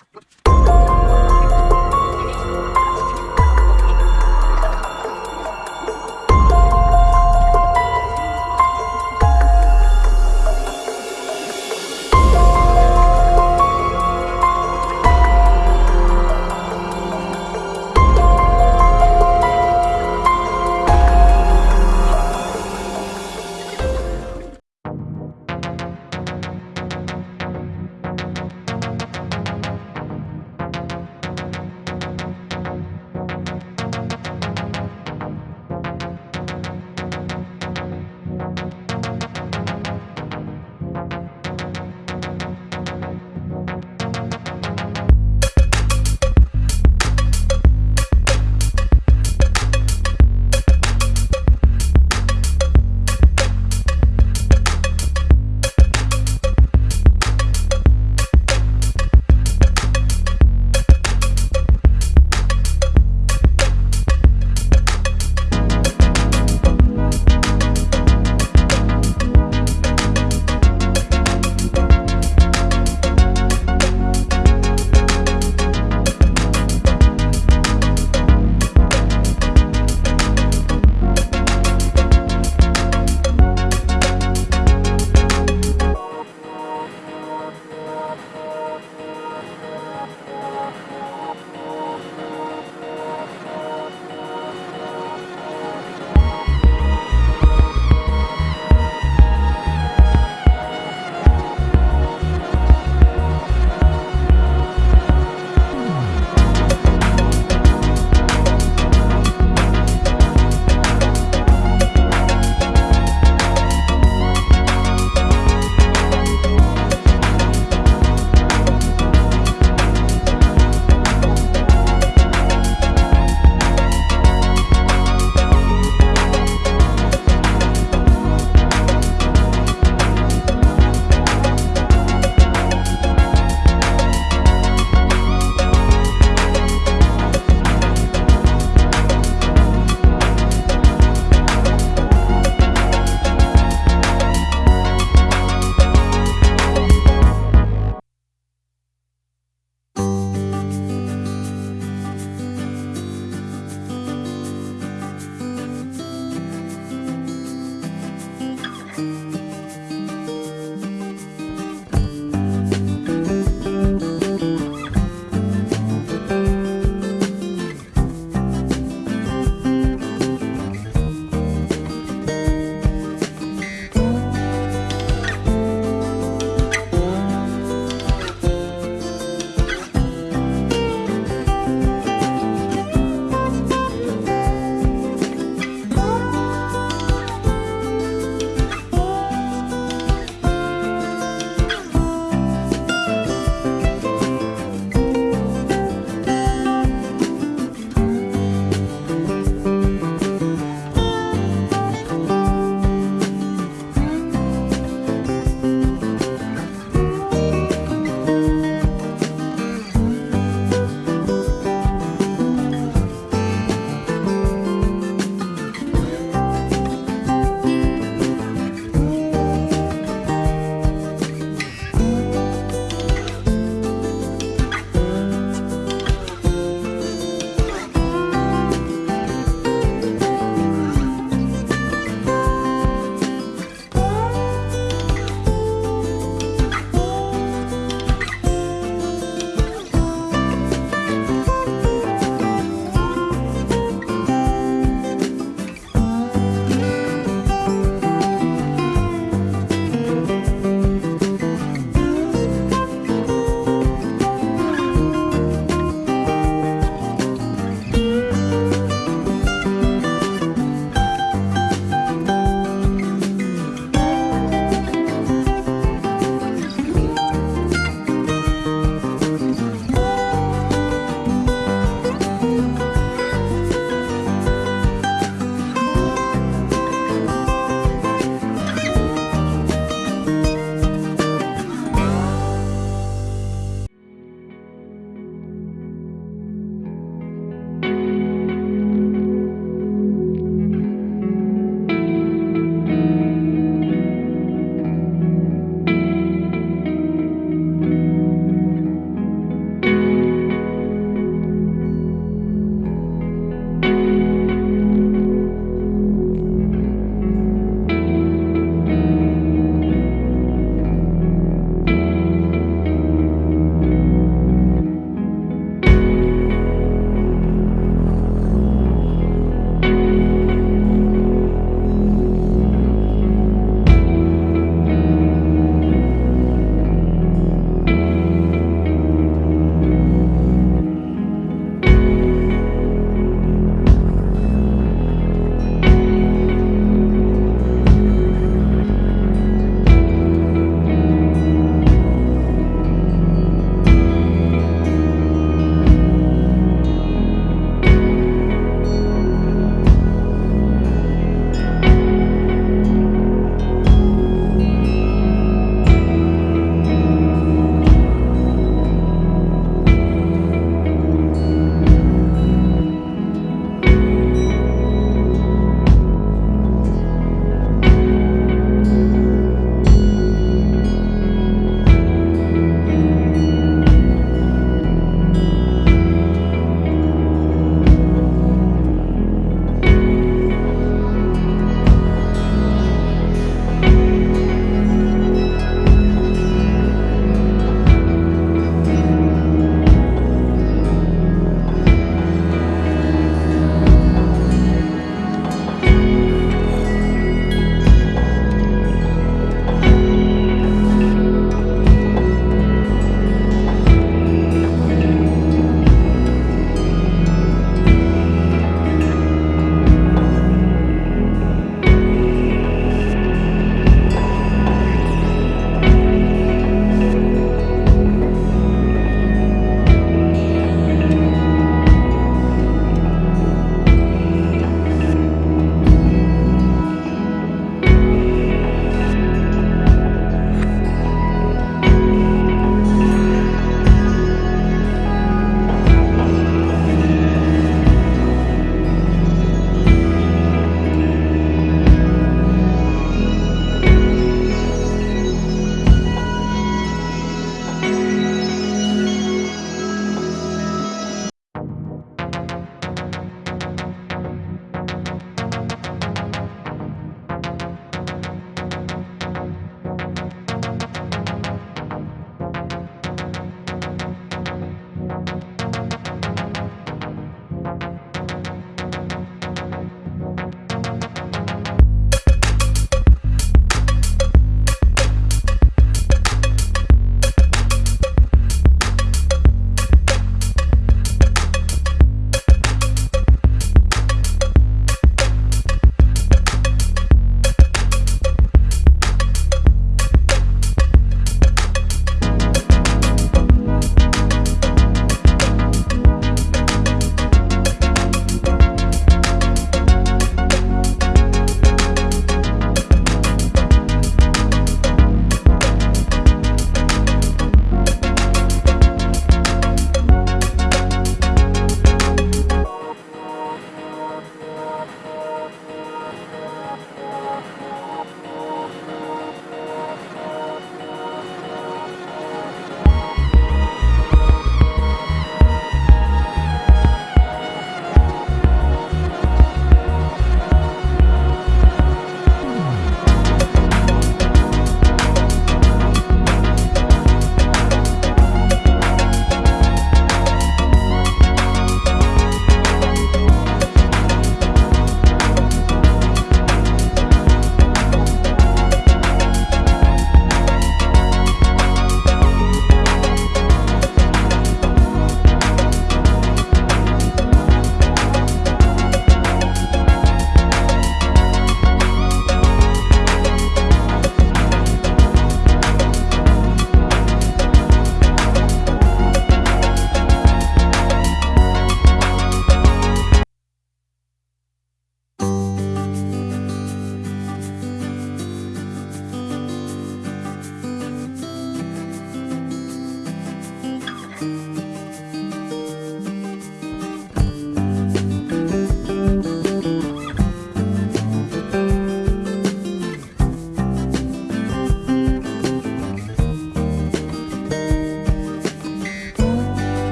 you